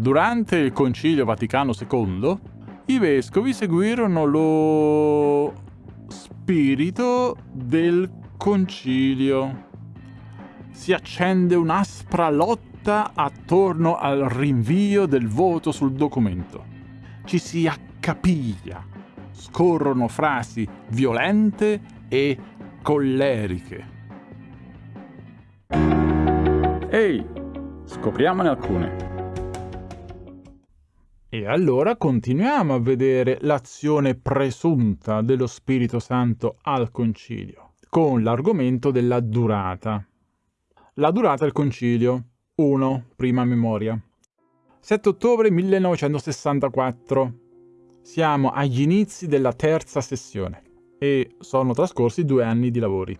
Durante il Concilio Vaticano II, i vescovi seguirono lo spirito del concilio. Si accende un'aspra lotta attorno al rinvio del voto sul documento. Ci si accapiglia, scorrono frasi violente e colleriche. Ehi, scopriamone alcune. E allora continuiamo a vedere l'azione presunta dello Spirito Santo al concilio, con l'argomento della durata. La durata del concilio. 1. Prima memoria. 7 ottobre 1964. Siamo agli inizi della terza sessione e sono trascorsi due anni di lavori.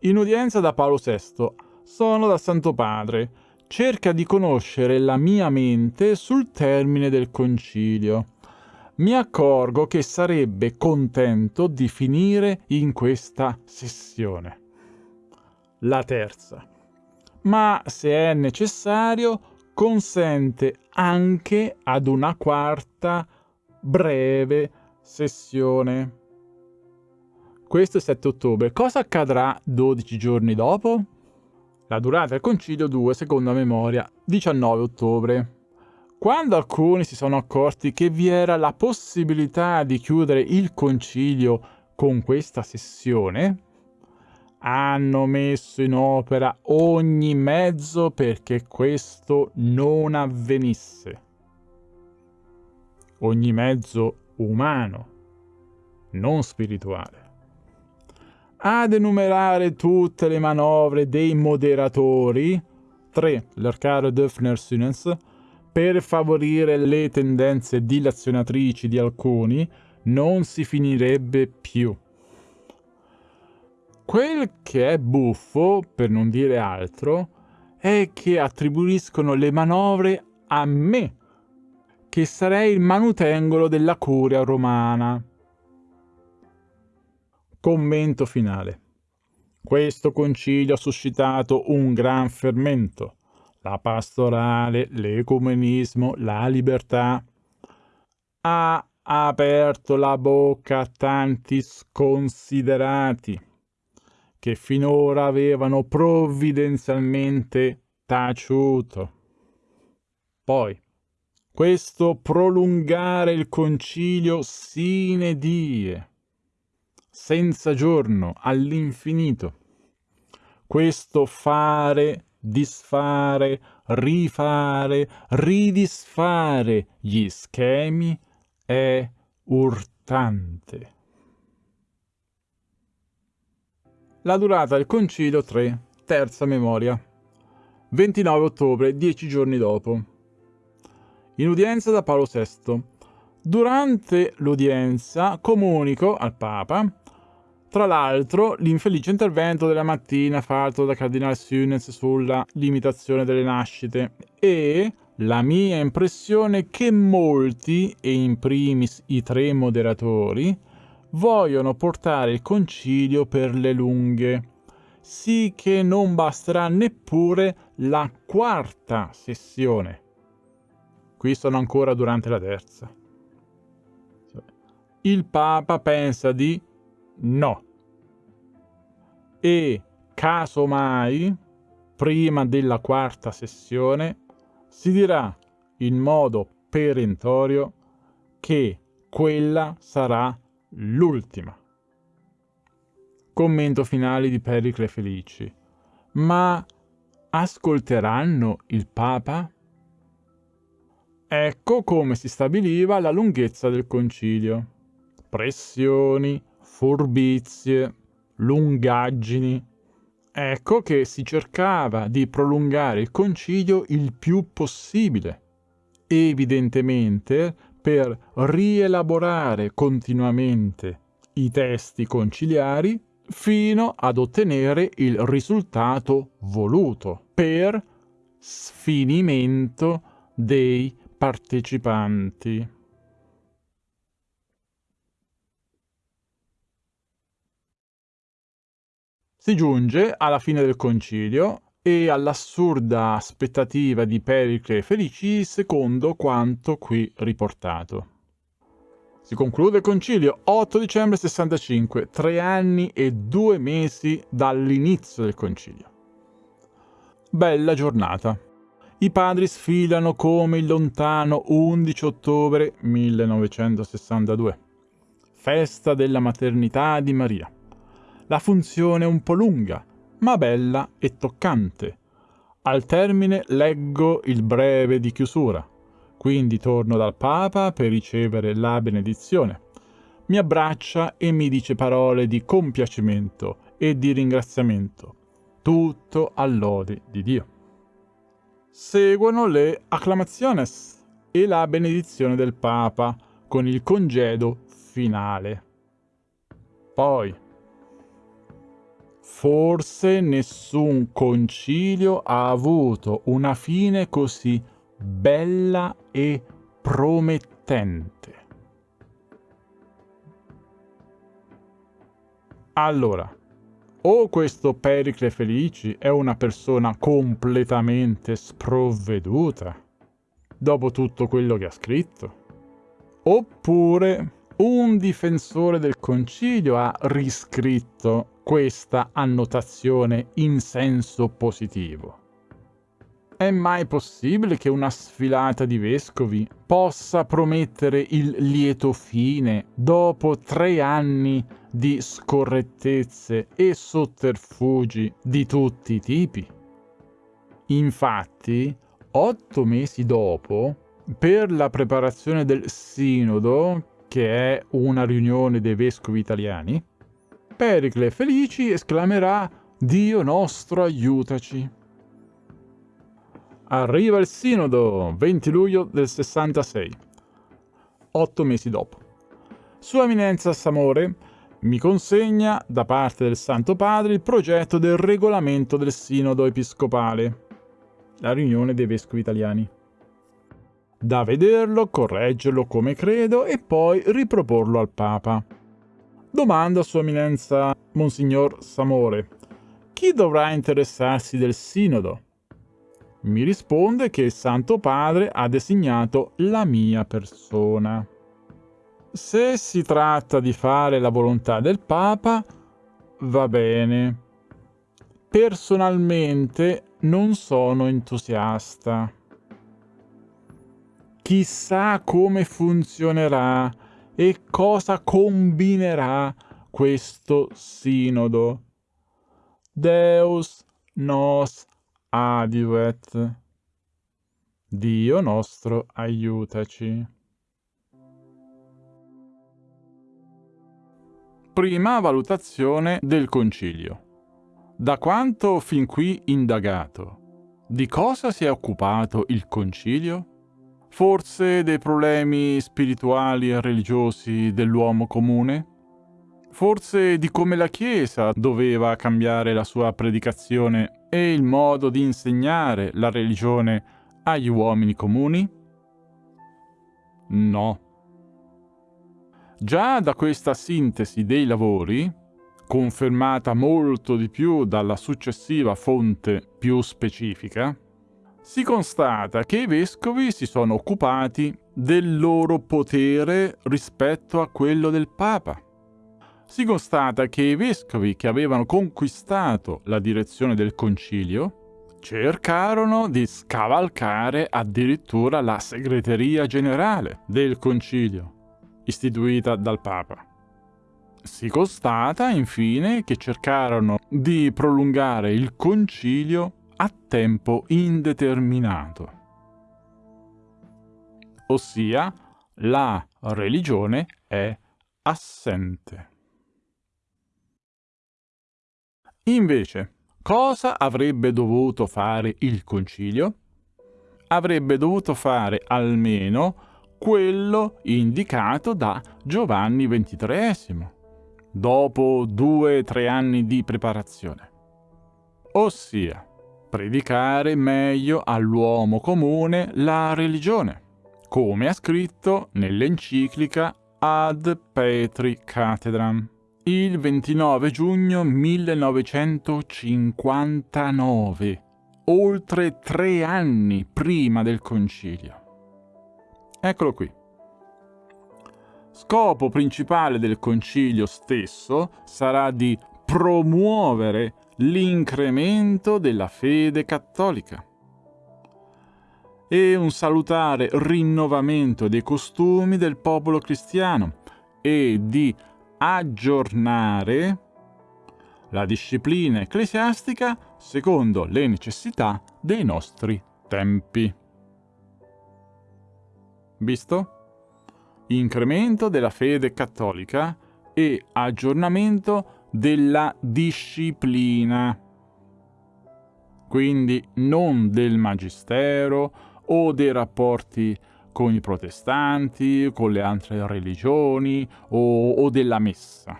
In udienza da Paolo VI sono dal Santo Padre cerca di conoscere la mia mente sul termine del concilio. Mi accorgo che sarebbe contento di finire in questa sessione. La terza. Ma se è necessario, consente anche ad una quarta breve sessione. Questo è 7 ottobre. Cosa accadrà 12 giorni dopo? La durata del concilio 2, seconda memoria, 19 ottobre. Quando alcuni si sono accorti che vi era la possibilità di chiudere il concilio con questa sessione, hanno messo in opera ogni mezzo perché questo non avvenisse. Ogni mezzo umano, non spirituale ad enumerare tutte le manovre dei moderatori, 3. L'Arcaro Döfner Sunens, per favorire le tendenze dilazionatrici di alcuni, non si finirebbe più. Quel che è buffo, per non dire altro, è che attribuiscono le manovre a me, che sarei il manutengolo della curia romana. Commento finale. Questo concilio ha suscitato un gran fermento. La pastorale, l'ecumenismo, la libertà. Ha aperto la bocca a tanti sconsiderati che finora avevano provvidenzialmente taciuto. Poi, questo prolungare il concilio sine die senza giorno, all'infinito. Questo fare, disfare, rifare, ridisfare gli schemi è urtante. La durata del concilio 3, terza memoria. 29 ottobre, dieci giorni dopo. In udienza da Paolo VI. Durante l'udienza comunico al Papa tra l'altro, l'infelice intervento della mattina fatto da Cardinale Sunez sulla limitazione delle nascite e la mia impressione che molti, e in primis i tre moderatori, vogliono portare il concilio per le lunghe, sì che non basterà neppure la quarta sessione. Qui sono ancora durante la terza. Il Papa pensa di no. E casomai, prima della quarta sessione, si dirà in modo perentorio che quella sarà l'ultima. Commento finale di Pericle Felici. Ma ascolteranno il Papa? Ecco come si stabiliva la lunghezza del concilio. Pressioni, furbizie, lungaggini. Ecco che si cercava di prolungare il concilio il più possibile, evidentemente per rielaborare continuamente i testi conciliari fino ad ottenere il risultato voluto per sfinimento dei partecipanti. Si giunge alla fine del concilio e all'assurda aspettativa di Pericle Felici secondo quanto qui riportato. Si conclude il concilio 8 dicembre 65, tre anni e due mesi dall'inizio del concilio. Bella giornata. I padri sfilano come il lontano 11 ottobre 1962. Festa della maternità di Maria. La funzione un po' lunga, ma bella e toccante. Al termine leggo il breve di chiusura, quindi torno dal Papa per ricevere la benedizione. Mi abbraccia e mi dice parole di compiacimento e di ringraziamento, tutto all'ode di Dio. Seguono le acclamaciones e la benedizione del Papa con il congedo finale. Poi, Forse nessun concilio ha avuto una fine così bella e promettente. Allora, o questo Pericle Felici è una persona completamente sprovveduta, dopo tutto quello che ha scritto, oppure un difensore del concilio ha riscritto questa annotazione in senso positivo. È mai possibile che una sfilata di vescovi possa promettere il lieto fine dopo tre anni di scorrettezze e sotterfugi di tutti i tipi? Infatti, otto mesi dopo, per la preparazione del sinodo, che è una riunione dei vescovi italiani, Pericle Felici esclamerà Dio nostro aiutaci. Arriva il sinodo, 20 luglio del 66, otto mesi dopo. Sua Eminenza Samore mi consegna, da parte del Santo Padre, il progetto del regolamento del sinodo episcopale, la riunione dei vescovi italiani. Da vederlo, correggerlo come credo e poi riproporlo al Papa. Domanda Sua Eminenza Monsignor Samore. Chi dovrà interessarsi del sinodo? Mi risponde che il Santo Padre ha designato la mia persona. Se si tratta di fare la volontà del Papa, va bene. Personalmente non sono entusiasta. Chissà come funzionerà e cosa combinerà questo sinodo. Deus nos adiuet. Dio nostro aiutaci. Prima valutazione del concilio. Da quanto fin qui indagato, di cosa si è occupato il concilio? Forse dei problemi spirituali e religiosi dell'uomo comune? Forse di come la Chiesa doveva cambiare la sua predicazione e il modo di insegnare la religione agli uomini comuni? No. Già da questa sintesi dei lavori, confermata molto di più dalla successiva fonte più specifica, si constata che i vescovi si sono occupati del loro potere rispetto a quello del Papa. Si constata che i vescovi che avevano conquistato la direzione del concilio cercarono di scavalcare addirittura la segreteria generale del concilio, istituita dal Papa. Si constata infine che cercarono di prolungare il concilio a tempo indeterminato. Ossia, la religione è assente. Invece, cosa avrebbe dovuto fare il concilio? Avrebbe dovuto fare almeno quello indicato da Giovanni XXIII, dopo due o tre anni di preparazione. Ossia, predicare meglio all'uomo comune la religione, come ha scritto nell'enciclica Ad Petri Cathedram il 29 giugno 1959, oltre tre anni prima del concilio. Eccolo qui. Scopo principale del concilio stesso sarà di promuovere l'incremento della fede cattolica e un salutare rinnovamento dei costumi del popolo cristiano e di aggiornare la disciplina ecclesiastica secondo le necessità dei nostri tempi. Visto? Incremento della fede cattolica e aggiornamento della disciplina. Quindi non del magistero o dei rapporti con i protestanti, con le altre religioni o, o della messa.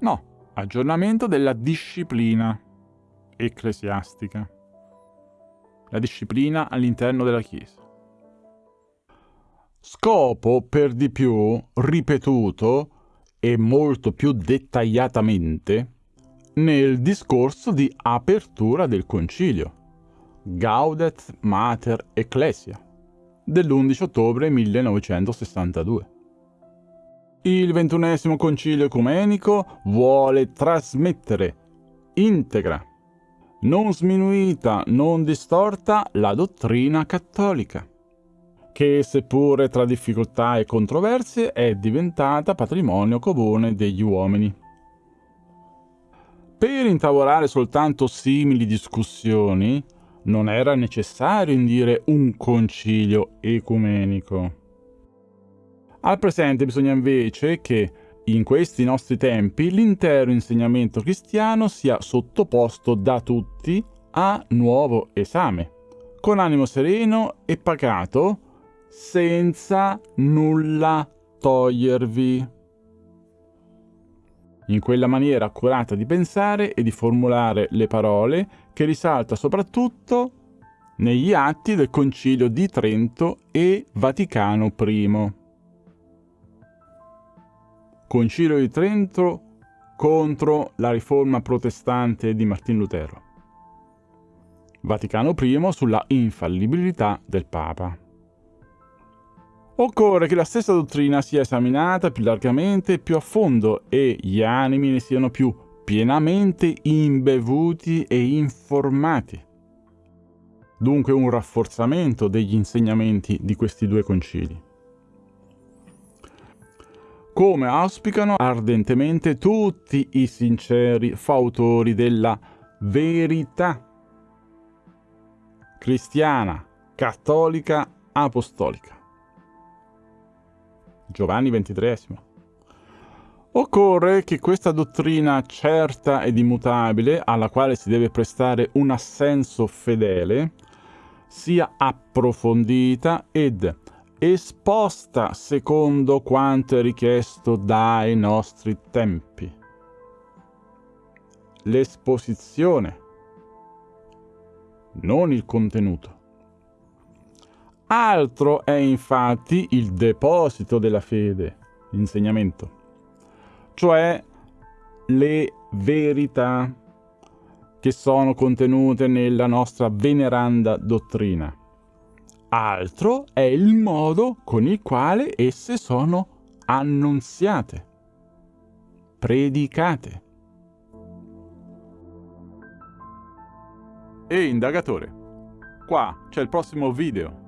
No, aggiornamento della disciplina ecclesiastica. La disciplina all'interno della Chiesa. Scopo per di più ripetuto e molto più dettagliatamente nel discorso di apertura del concilio, Gaudet Mater Ecclesia, dell'11 ottobre 1962. Il ventunesimo concilio ecumenico vuole trasmettere integra, non sminuita, non distorta, la dottrina cattolica, che seppure tra difficoltà e controversie è diventata patrimonio comune degli uomini. Per intavolare soltanto simili discussioni non era necessario indire un concilio ecumenico. Al presente bisogna invece che in questi nostri tempi l'intero insegnamento cristiano sia sottoposto da tutti a nuovo esame, con animo sereno e pacato, senza nulla togliervi. In quella maniera accurata di pensare e di formulare le parole che risalta soprattutto negli atti del Concilio di Trento e Vaticano I. Concilio di Trento contro la riforma protestante di Martin Lutero. Vaticano I sulla infallibilità del Papa. Occorre che la stessa dottrina sia esaminata più largamente e più a fondo e gli animi ne siano più pienamente imbevuti e informati. Dunque un rafforzamento degli insegnamenti di questi due concili come auspicano ardentemente tutti i sinceri fautori della verità cristiana, cattolica, apostolica. Giovanni XXIII. Occorre che questa dottrina certa ed immutabile, alla quale si deve prestare un assenso fedele, sia approfondita ed esposta secondo quanto è richiesto dai nostri tempi. L'esposizione, non il contenuto. Altro è infatti il deposito della fede, l'insegnamento, cioè le verità che sono contenute nella nostra veneranda dottrina altro è il modo con il quale esse sono annunziate, predicate. E indagatore, qua c'è il prossimo video